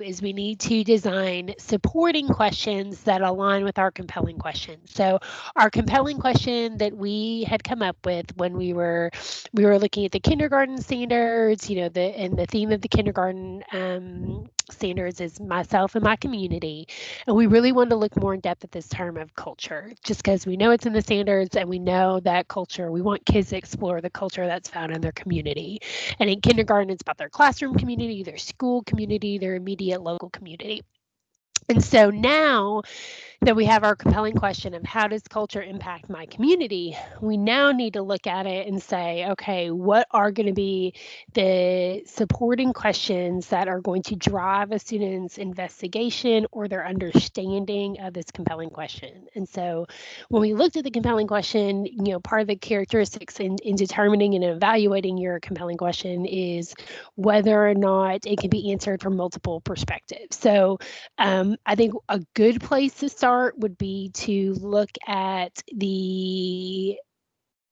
is we need to design supporting questions that align with our compelling questions. So our compelling question that we had come up with when we were we were looking at the kindergarten standards, you know, the and the theme of the kindergarten um, standards is myself and my community. And we really wanted to look more in depth at this term of culture, just because we know it's in the standards and we know that culture, we want kids to explore the culture that's found in their community. And in kindergarten, it's about their classroom community, their school community, their immediate local community. And so now that we have our compelling question of how does culture impact my community, we now need to look at it and say, okay, what are going to be the supporting questions that are going to drive a student's investigation or their understanding of this compelling question? And so when we looked at the compelling question, you know, part of the characteristics in, in determining and evaluating your compelling question is whether or not it can be answered from multiple perspectives. So um, I think a good place to start start would be to look at the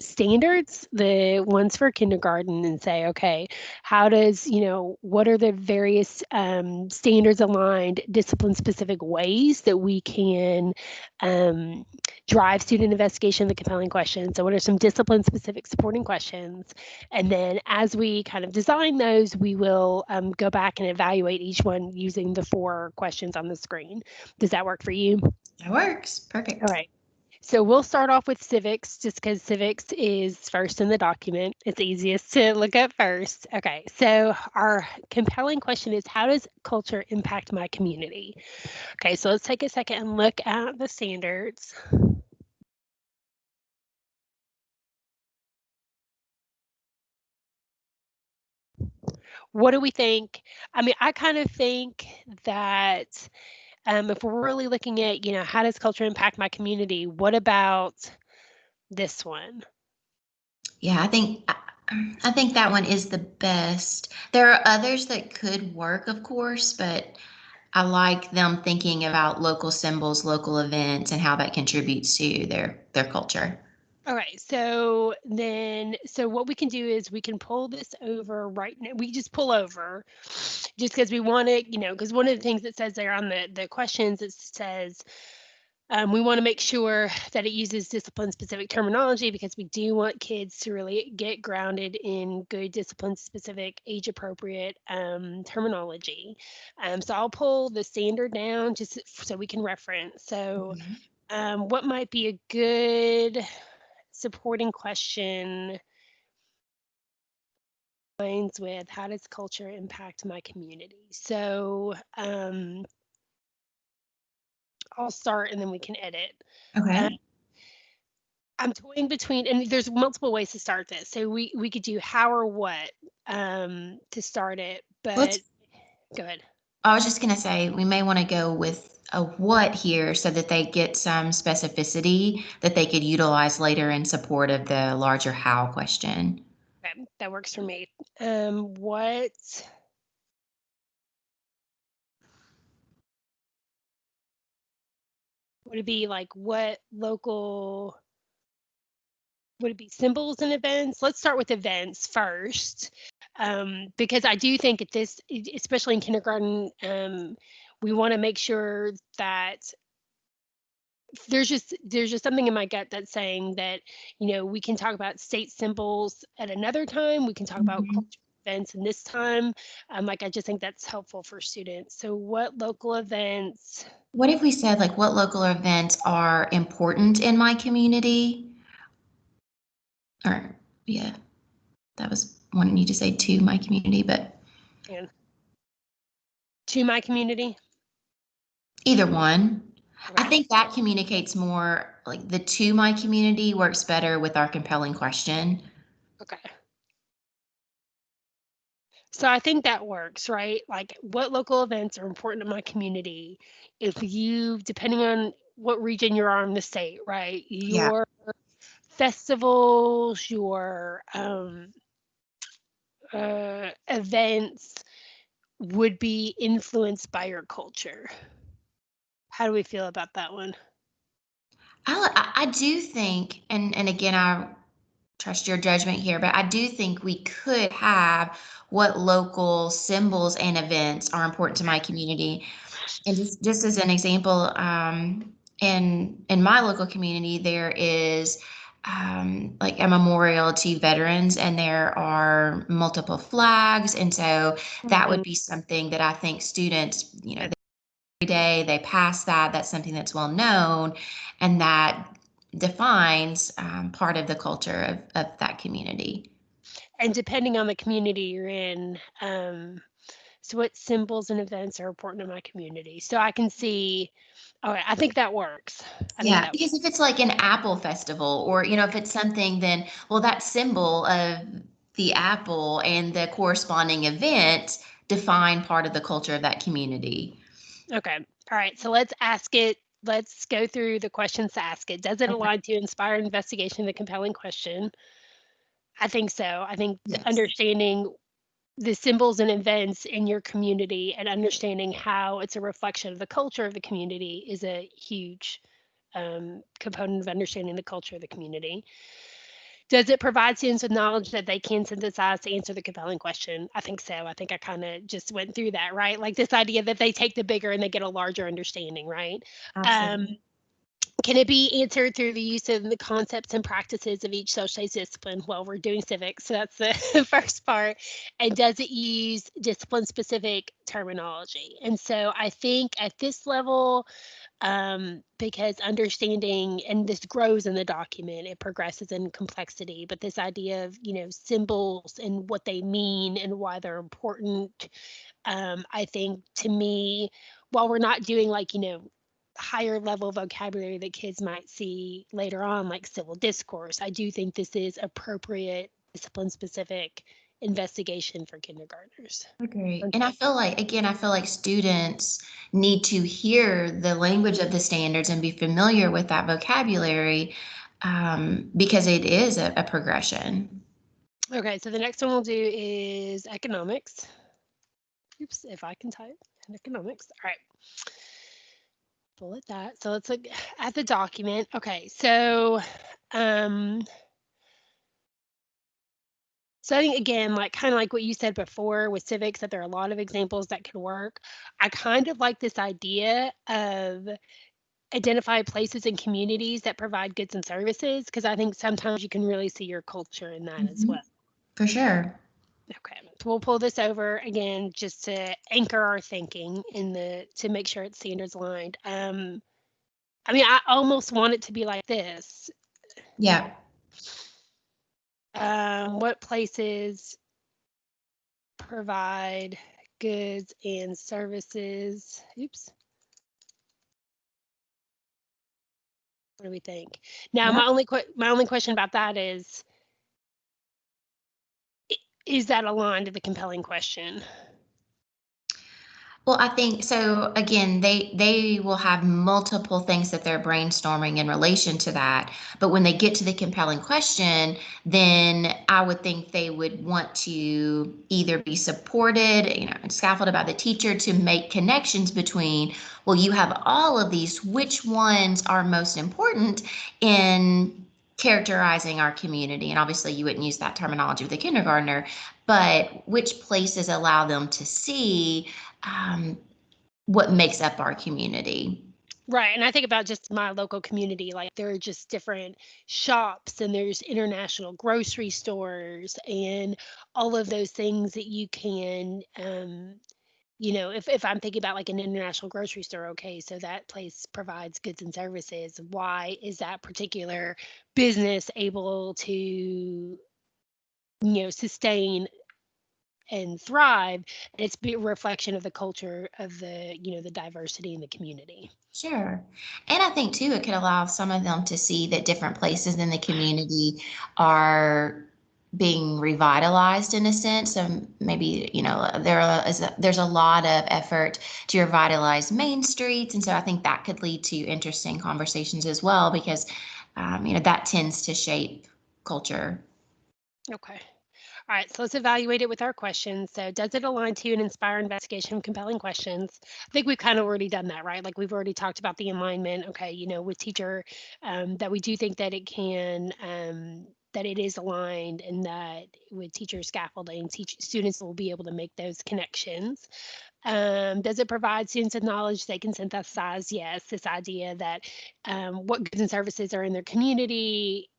standards, the ones for kindergarten, and say, okay, how does, you know, what are the various um, standards aligned, discipline specific ways that we can um, drive student investigation, the compelling questions? So, what are some discipline specific supporting questions? And then as we kind of design those, we will um, go back and evaluate each one using the four questions on the screen. Does that work for you? That works. Perfect. All right. So we'll start off with civics just because civics is first in the document. It's easiest to look at first. Okay, so our compelling question is how does culture impact my community? Okay, so let's take a second and look at the standards. What do we think? I mean, I kind of think that um, if we're really looking at, you know, how does culture impact my community? What about this one? Yeah, I think I think that one is the best. There are others that could work, of course, but I like them thinking about local symbols, local events, and how that contributes to their their culture. All right, so then, so what we can do is we can pull this over right now. We just pull over just because we want to, you know, because one of the things that says there on the, the questions, it says, um, we want to make sure that it uses discipline specific terminology because we do want kids to really get grounded in good discipline specific age appropriate um, terminology. Um, so I'll pull the standard down just so we can reference. So mm -hmm. what might be a good supporting question lines with how does culture impact my community? So um, I'll start and then we can edit. Okay. Um, I'm toying between, and there's multiple ways to start this. So we we could do how or what um, to start it, but Let's, go ahead. I was just gonna say we may want to go with a what here so that they get some specificity that they could utilize later in support of the larger how question. Okay, that works for me. Um, what would it be like what local would it be symbols and events? Let's start with events first, um, because I do think at this, especially in kindergarten, um, we want to make sure that there's just there's just something in my gut that's saying that you know we can talk about state symbols at another time we can talk mm-hmm. about cultural events in this time um, like i just think that's helpful for students so what local events what if we said like what local events are important in my community or yeah that was wanting you to say to my community but yeah. to my community Either one. I think that communicates more like the to my community works better with our compelling question. Okay. So I think that works, right? Like what local events are important to my community? If you, depending on what region you're on in the state, right? Your yeah. festivals, your um, uh, events would be influenced by your culture. How do we feel about that one? I, I do think, and and again, I trust your judgment here, but I do think we could have what local symbols and events are important to my community. And just, just as an example, um, in in my local community, there is um, like a memorial to veterans, and there are multiple flags, and so that would Mhm. be something that I think students, you know, day they pass that. That's something that's well known, and that defines um, part of the culture of, of that community. And depending on the community you're in, um, so what symbols and events are important in my community? So I can see, all right, I think that works. I Yeah, that because if it's like an apple festival, or you know, if it's something, then well, that symbol of the apple and the corresponding event define part of the culture of that community. Okay. All right. So let's ask it. Let's go through the questions to ask it. Does it Okay. align to inspire investigation, the compelling question? I think so. I think Yes. understanding the symbols and events in your community and understanding how it's a reflection of the culture of the community is a huge um, component of understanding the culture of the community. Does it provide students with knowledge that they can synthesize to answer the compelling question? I think so. I think I kind of just went through that, right? Like this idea that they take the bigger and they get a larger understanding, right? Um, Absolutely. Can it be answered through the use of the concepts and practices of each social studies discipline? Well, we're doing civics, so that's the first part. And does it use discipline specific terminology? And so I think at this level, um, because understanding, and this grows in the document, it progresses in complexity, but this idea of, you know, symbols and what they mean and why they're important, um, I think to me, while we're not doing like, you know, higher level vocabulary that kids might see later on, like civil discourse, I do think this is appropriate discipline specific investigation for kindergartners. Agree. And I feel like, again, I feel like students need to hear the language of the standards and be familiar with that vocabulary um, because it is a, a progression. Okay, so the next one we'll do is economics. Oops, if I can type in economics. All right. Bullet that. So let's look at the document. Okay, so um so I think again, like kind of like what you said before with civics, that there are a lot of examples that can work. I kind of like this idea of identify places and communities that provide goods and services because I think sometimes you can really see your culture in that as Mhm. well. For sure. Okay, we'll pull this over again just to anchor our thinking in the to make sure it's standards aligned. Um, I mean, I almost want it to be like this. Yeah. Um, what places provide goods and services? Oops. What do we think? Now, Yeah. my only my only question about that is, is that aligned to the compelling question? Well, I think so again, they they will have multiple things that they're brainstorming in relation to that. But when they get to the compelling question, then I would think they would want to either be supported, you know, scaffolded by the teacher to make connections between, well, you have all of these, which ones are most important in characterizing our community? And obviously you wouldn't use that terminology with a kindergartner, but which places allow them to see um, what makes up our community. Right. And I think about just my local community, like there are just different shops and there's international grocery stores and all of those things that you can um you know, if, if I'm thinking about like an international grocery store, okay, so that place provides goods and services. Why is that particular business able to, you know, sustain and thrive? It's a reflection of the culture of the, you know, the diversity in the community. Sure. And I think too, it could allow some of them to see that different places in the community are being revitalized in a sense. So maybe, you know, there is a, there's a lot of effort to revitalize main streets. And so I think that could lead to interesting conversations as well, because, um, you know, that tends to shape culture. Okay. All right, so let's evaluate it with our questions. So, does it align to and inspire investigation of compelling questions? I think we've kind of already done that, right? Like we've already talked about the alignment. Okay, you know, with teacher, um, that we do think that it can, um, that it is aligned and that with teacher scaffolding, teach, students will be able to make those connections. Um, does it provide students with knowledge they can synthesize? Yes, this idea that um, what goods and services are in their community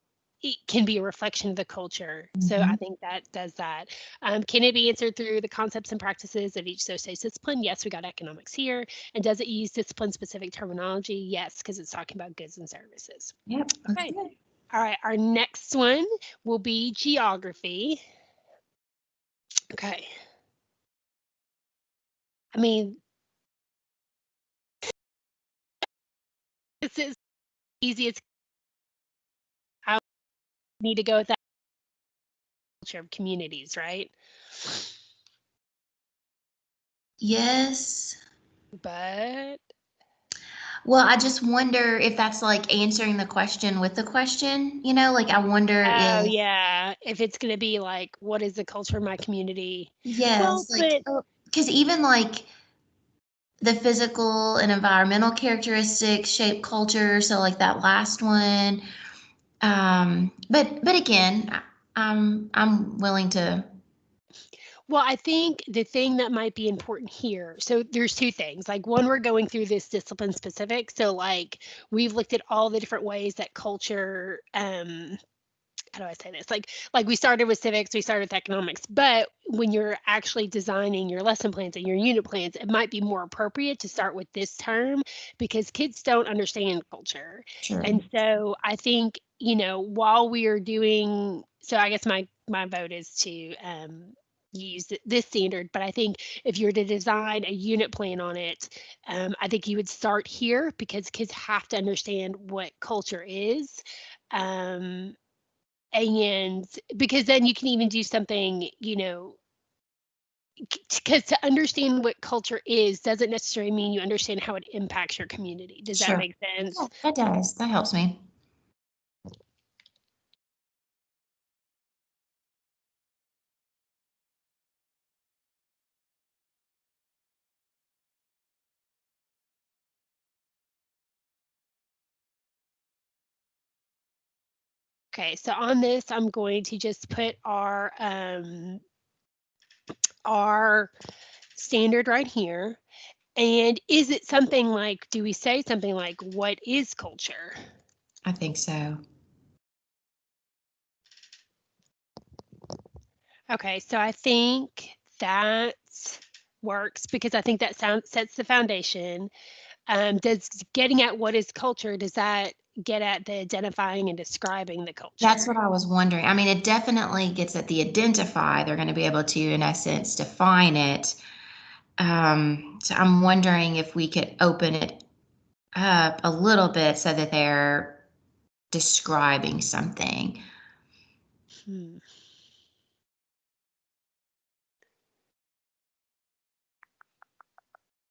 it can be a reflection of the culture. So I Mhm. think that does that. Um, can it be answered through the concepts and practices of each associated discipline? Yes, we got economics here. And does it use discipline specific terminology? Yes, because it's talking about goods and services. Yep. that's Okay. All right, our next one will be geography. Okay. I mean, this is easy. It's I need to go with that culture of communities, right? Yes. But Well, I just wonder if that's like answering the question with the question, you know, like I wonder oh if, yeah, if it's gonna be like, what is the culture of my community? yes, like, because even like the physical and environmental characteristics shape culture. So like that last one. Um, but, but again, I'm, I'm willing to, Well, I think the thing that might be important here, so there's two things. Like one, we're going through this discipline specific. So like we've looked at all the different ways that culture um how do I say this? Like like we started with civics, we started with economics, but when you're actually designing your lesson plans and your unit plans, it might be more appropriate to start with this term because kids don't understand culture. sure. And so I think, you know, while we are doing, so I guess my my vote is to um, use this standard, but I think if you're to design a unit plan on it, um, I think you would start here because kids have to understand what culture is. Um, and because then you can even do something, you know, because to understand what culture is doesn't necessarily mean you understand how it impacts your community. Does Sure. that make sense? Yeah, that does. That helps me. Okay, so on this, I'm going to just put our um, our standard right here. And is it something like, do we say something like, what is culture? I think so. Okay, so I think that works because I think that sound sets the foundation. Um, does getting at what is culture, does that get at the identifying and describing the culture? That's what I was wondering. I mean, it definitely gets at the identify. They're going to be able to, in essence, define it. Um, so I'm wondering if we could open it up a little bit so that they're describing something. Hmm.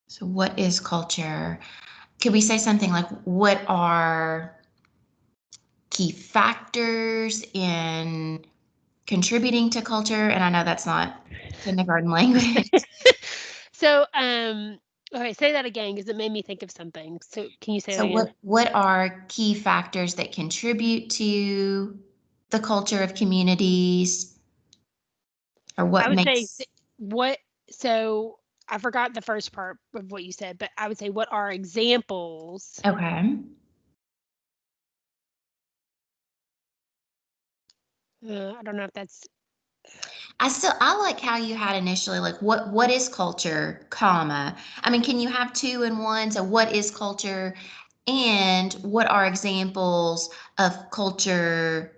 So, what is culture? Could we say something like, what are key factors in contributing to culture? And I know that's not kindergarten language. So, um, okay, say that again because it made me think of something. So, can you say So what, what are key factors that contribute to the culture of communities? Or I what would say makes, what so I forgot the first part of what you said, but I would say what are examples okay, uh, I don't know if that's I still, I like how you had initially, like, what, what is culture, comma? I mean, can you have two in one? So what is culture? And what are examples of culture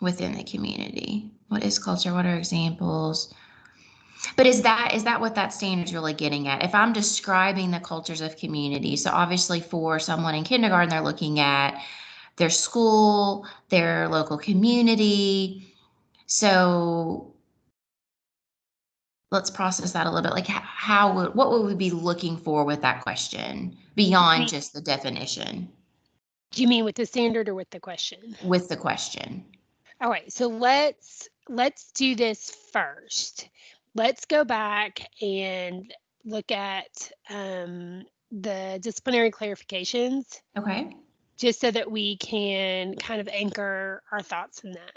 within the community? What is culture? What are examples? But is that is that what that standard is really getting at? If I'm describing the cultures of community, so obviously for someone in kindergarten, they're looking at their school, their local community. So let's process that a little bit. Like how would what would we be looking for with that question beyond just the definition do you mean with the standard or with the question? with the question? All right, so let's let's do this first. Let's go back and look at um, the disciplinary clarifications Okay. Just so that we can kind of anchor our thoughts in that.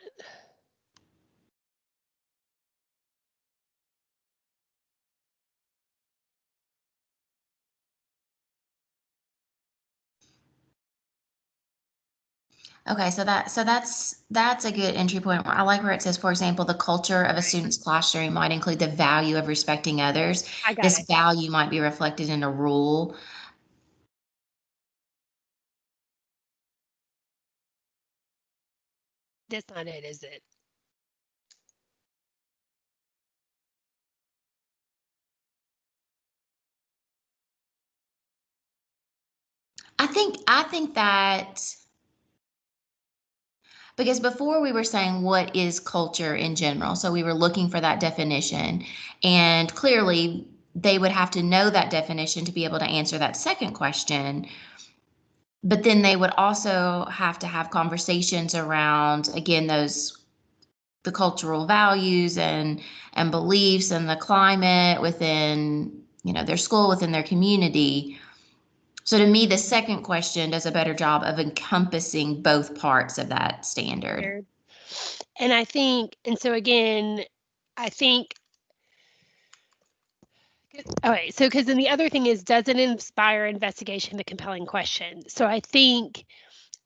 Okay, so that so that's that's a good entry point. I like where it says, for example, the culture of a student's classroom might include the value of respecting others. This it. value might be reflected in a rule. That's not it, is it? I think I think that because before we were saying what is culture in general, so we were looking for that definition, and clearly they would have to know that definition to be able to answer that second question. But then they would also have to have conversations around again those the cultural values and and beliefs and the climate within you know their school within their community so to me, the second question does a better job of encompassing both parts of that standard. And I think, and so again, I think. All right, so because then the other thing is, does it inspire investigation, the compelling question? So I think,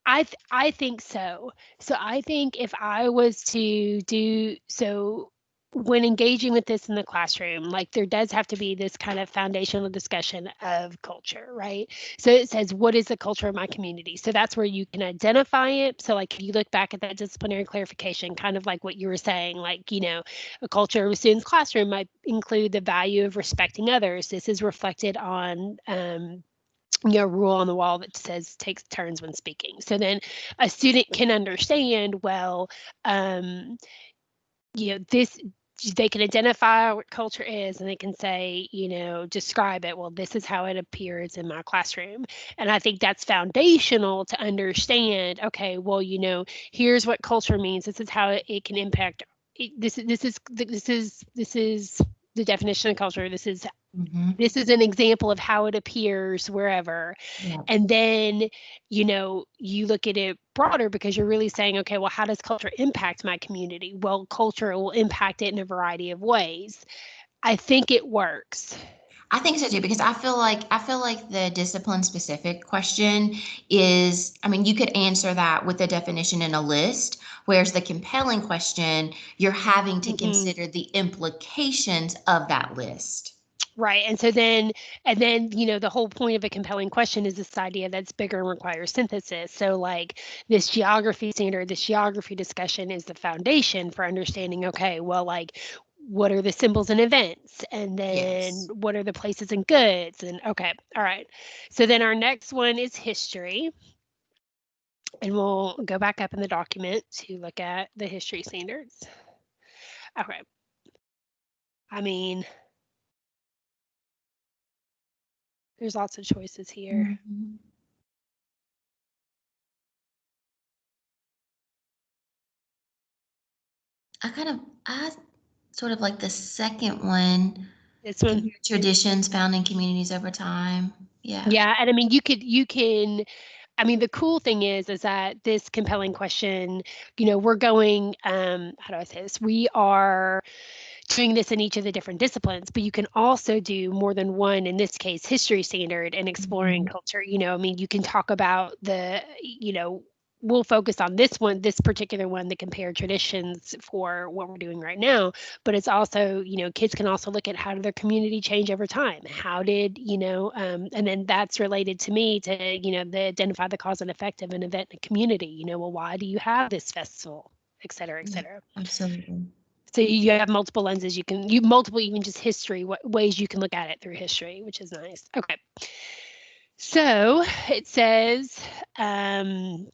I th- I think so. So I think if I was to do so when engaging with this in the classroom, like there does have to be this kind of foundational discussion of culture, right? So it says, what is the culture of my community? So that's where you can identify it. So, like, if you look back at that disciplinary clarification, kind of like what you were saying, like, you know, a culture of a student's classroom might include the value of respecting others. This is reflected on, um, you know, rule on the wall that says takes turns when speaking. So then a student can understand, well, um, you know, this they can identify what culture is and they can say, you know, describe it. Well, this is how it appears in my classroom. And I think that's foundational to understand, okay, well, you know, here's what culture means. This is how it, it can impact this this is this is this is the definition of culture. This is Mhm. this is an example of how it appears wherever Yeah. and then you know you look at it broader because you're really saying okay well how does culture impact my community well culture will impact it in a variety of ways i think it works I think so too, because I feel like I feel like the discipline specific question is, I mean, you could answer that with a definition in a list, whereas the compelling question, you're having to Mhm. consider the implications of that list. Right and so then and then you know the whole point of a compelling question is this idea that's bigger and requires synthesis so like this geography standard this geography discussion is the foundation for understanding okay well like what are the symbols and events and then Yes. what are the places and goods and okay all right. So then our next one is history. And we'll go back up in the document to look at the history standards. Okay. I mean there's lots of choices here Mhm. I kind of, I sort of like the second one, this one traditions found in communities over time. Yeah. Yeah, and I mean, you could you can I mean, the cool thing is is that this compelling question, you know, we're going um how do I say this? We are doing this in each of the different disciplines, but you can also do more than one, in this case, history standard and exploring Mhm. culture. You know, I mean, you can talk about the, you know, we'll focus on this one, this particular one, the compare traditions for what we're doing right now. But it's also, you know, kids can also look at how did their community change over time? How did, you know, um, and then that's related to me to, you know, the identify the cause and effect of an event in a community. You know, well, why do you have this festival, et cetera, et cetera. Absolutely. So you have multiple lenses you can you multiple even just history what ways you can look at it through history, which is nice. Okay. So it says um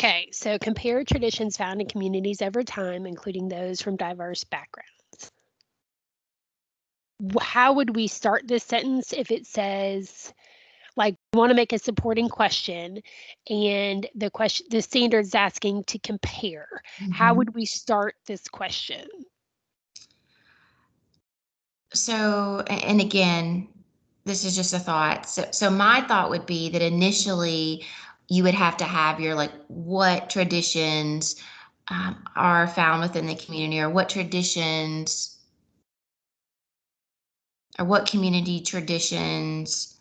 okay, so compare traditions found in communities over time, including those from diverse backgrounds. How would we start this sentence if it says like we want to make a supporting question and the question the standard's asking to compare how Mhm. would we start this question So, and again, this is just a thought. So, so my thought would be that initially you would have to have your like what traditions um, are found within the community or what traditions or what community traditions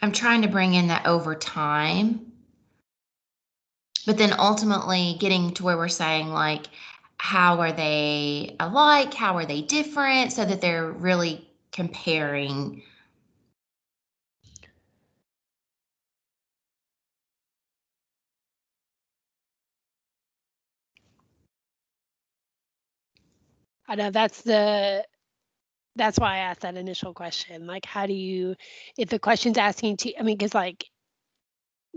I'm trying to bring in that over time. But then ultimately getting to where we're saying like how are they alike? How are they different? So that they're really comparing I know that's the that's why I asked that initial question. Like, how do you, if the question's asking to, I mean, because like,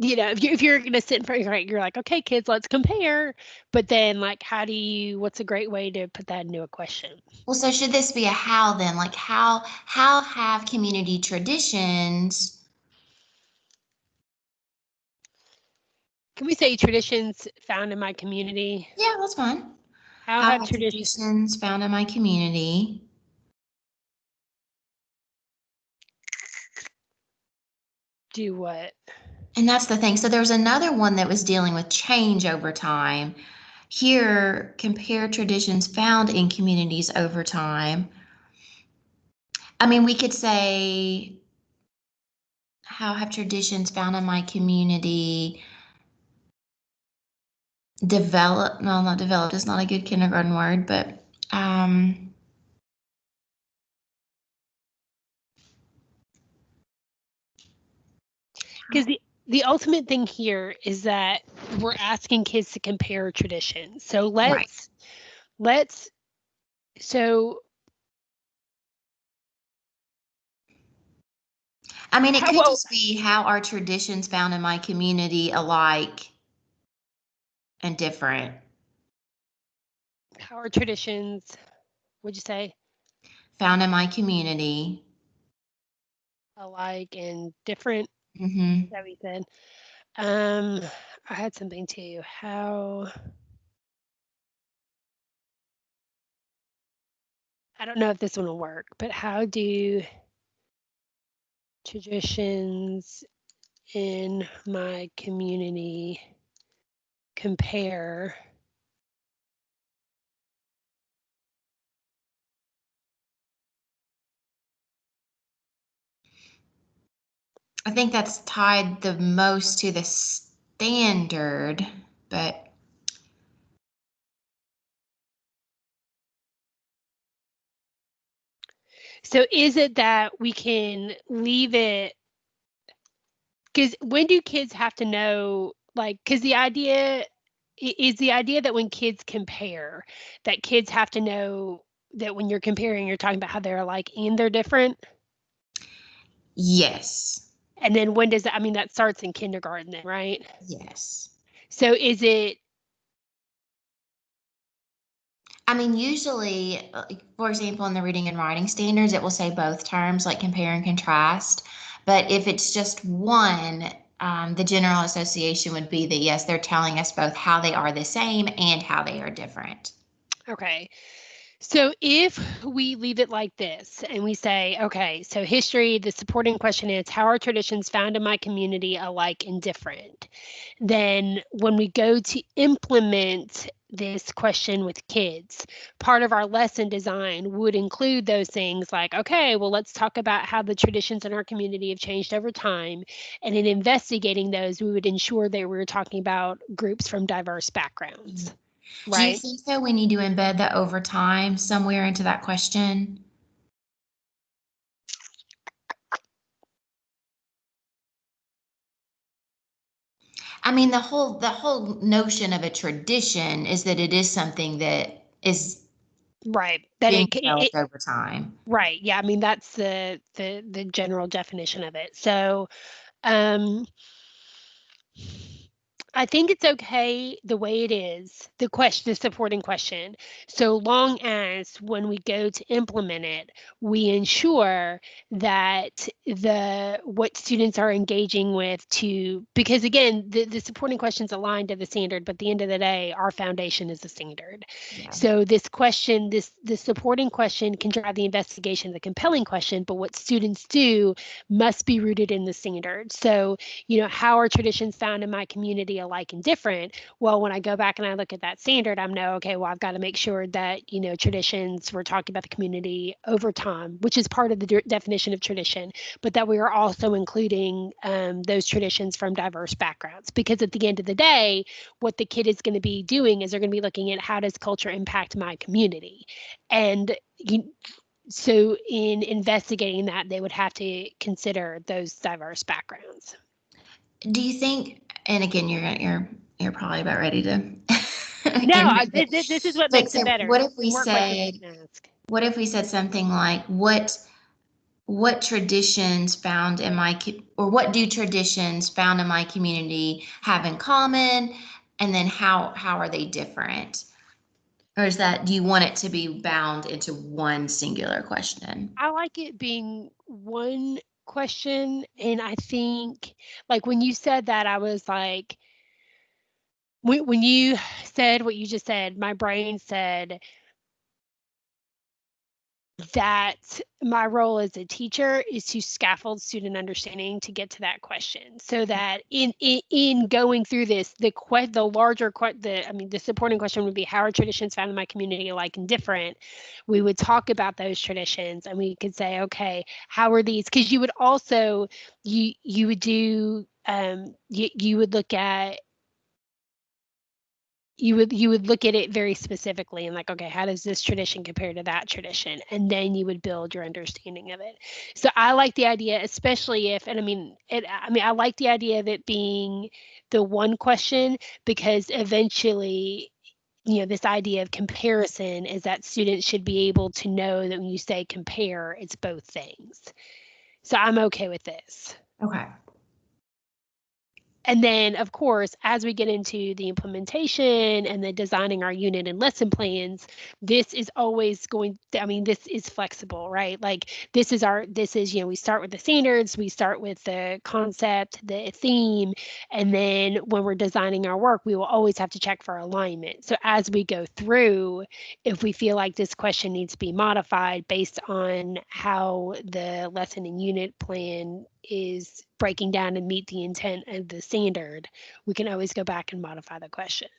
you know, if you if you're gonna sit in front of your, you're like, okay, kids, let's compare. But then, like, how do you? What's a great way to put that into a question? Well, so should this be a how then? Like how how have community traditions? Can we say traditions found in my community? Yeah, that's fine. How How have have traditions? traditions found in my community? Do what? And that's the thing. So there was another one that was dealing with change over time. Here, compare traditions found in communities over time. I mean, we could say, how have traditions found in my community developed? No, not developed. It's not a good kindergarten word, but um, Because the the ultimate thing here is that we're asking kids to compare traditions. So let's let's so I mean, it could well- just be how are traditions found in my community alike and different? how are traditions? Would you say Found in my community. alike and different? Hmm we said. Um, I had something too. How? I don't know if this one will work, but how do traditions in my community compare? I think that's tied the most to the standard, but So is it that we can leave it? Because when do kids have to know? Like, because the idea is the idea that when kids compare, that kids have to know that when you're comparing, you're talking about how they're alike and they're different. yes, And then when does that? I mean, that starts in kindergarten, then, right? yes. So is it? I mean, usually, uh, for example, in the reading and writing standards, it will say both terms like compare and contrast. But if it's just one, um, the general association would be that yes, they're telling us both how they are the same and how they are different. Okay. So if we leave it like this and we say, okay, so history, the supporting question is how are traditions found in my community alike and different? Then when we go to implement this question with kids, part of our lesson design would include those things like, okay, well, let's talk about how the traditions in our community have changed over time. And in investigating those, we would ensure that we were talking about groups from diverse backgrounds. Do you Right. think that we need to embed that over time somewhere into that question? I mean, the whole the whole notion of a tradition is that it is something that is Right. That being it, ca- developed it, over time. Right. Yeah. I mean, that's the the the general definition of it. So, um, I think it's okay the way it is, the question, the supporting question, so long as when we go to implement it, we ensure that the what students are engaging with to because again, the, the supporting questions aligned to the standard, but at the end of the day, our foundation is the standard. Yeah. So this question, this the supporting question can drive the investigation, the compelling question, but what students do must be rooted in the standard. So, you know, how are traditions found in my community alike and different? Well, when I go back and I look at that standard, I'm know, okay, well, I've got to make sure that, you know, traditions, we're talking about the community over time, which is part of the de- definition of tradition, but that we are also including um, those traditions from diverse backgrounds. Because at the end of the day, what the kid is going to be doing is they're going to be looking at how does culture impact my community and you, so in investigating that they would have to consider those diverse backgrounds Do you think? And again, you're you're you're probably about ready to. no I, this, this is what makes so it better What if we said? you can ask. What if we said something like, what, what traditions found in my, or what do traditions found in my community have in common? And then how, how are they different? Or is that, do you want it to be bound into one singular question? I like it being one question. And I think, like, when you said that, I was like, when, when you said what you just said, my brain said that my role as a teacher is to scaffold student understanding to get to that question so that in in, in going through this the que- the larger que- the i mean the supporting question would be how are traditions found in my community alike and different? We would talk about those traditions and we could say okay how are these? Because you would also you you would do um you, you would look at you would you would look at it very specifically and like okay how does this tradition compare to that tradition? And then you would build your understanding of it. So i like the idea especially if and i mean it i mean i like the idea of it being the one question because eventually you know this idea of comparison is that students should be able to know that when you say compare it's both things. So i'm okay with this. Okay. And then, of course, as we get into the implementation and then designing our unit and lesson plans, this is always going, I mean, this is flexible, right? Like this is our, this is, you know, we start with the standards, we start with the concept, the theme, and then when we're designing our work, we will always have to check for alignment. So as we go through, if we feel like this question needs to be modified based on how the lesson and unit plan is breaking down and meet the intent of the standard, we can always go back and modify the question.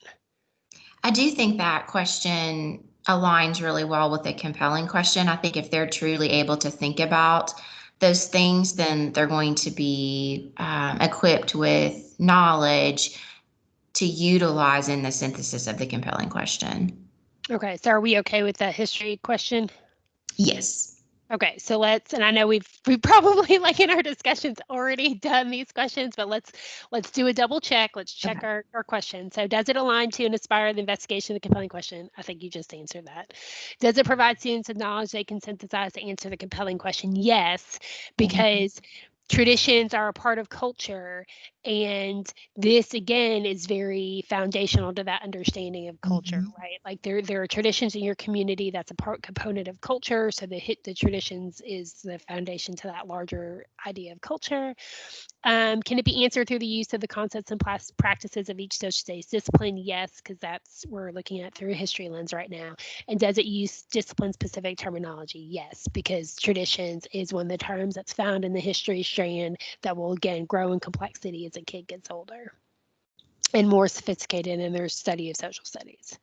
I do think that question aligns really well with the compelling question. I think if they're truly able to think about those things, then they're going to be um, equipped with knowledge to utilize in the synthesis of the compelling question. Okay, so are we okay with that history question? Yes. Okay, so let's, and I know we've we probably like in our discussions already done these questions, but let's let's do a double check. Let's check Okay. our, our question. So does it align to and inspire the investigation of the compelling question? I think you just answered that. Does it provide students with knowledge they can synthesize to answer the compelling question? Yes, mm-hmm. because traditions are a part of culture and this again is very foundational to that understanding of culture Mhm. right like there there are traditions in your community that's a part component of culture so the hit the traditions is the foundation to that larger idea of culture um, can it be answered through the use of the concepts and practices of each social studies discipline? Yes because that's we're looking at through a history lens right now. And does it use discipline specific terminology? Yes because traditions is one of the terms that's found in the history strand that will again grow in complexity as a kid gets older and more sophisticated in their study of social studies.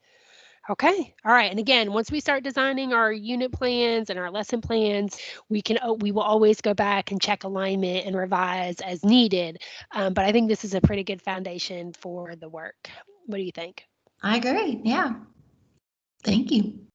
Okay, all right. And again, once we start designing our unit plans and our lesson plans, we can we will always go back and check alignment and revise as needed. Um, but I think this is a pretty good foundation for the work. What do you think? I agree. Yeah. Thank you.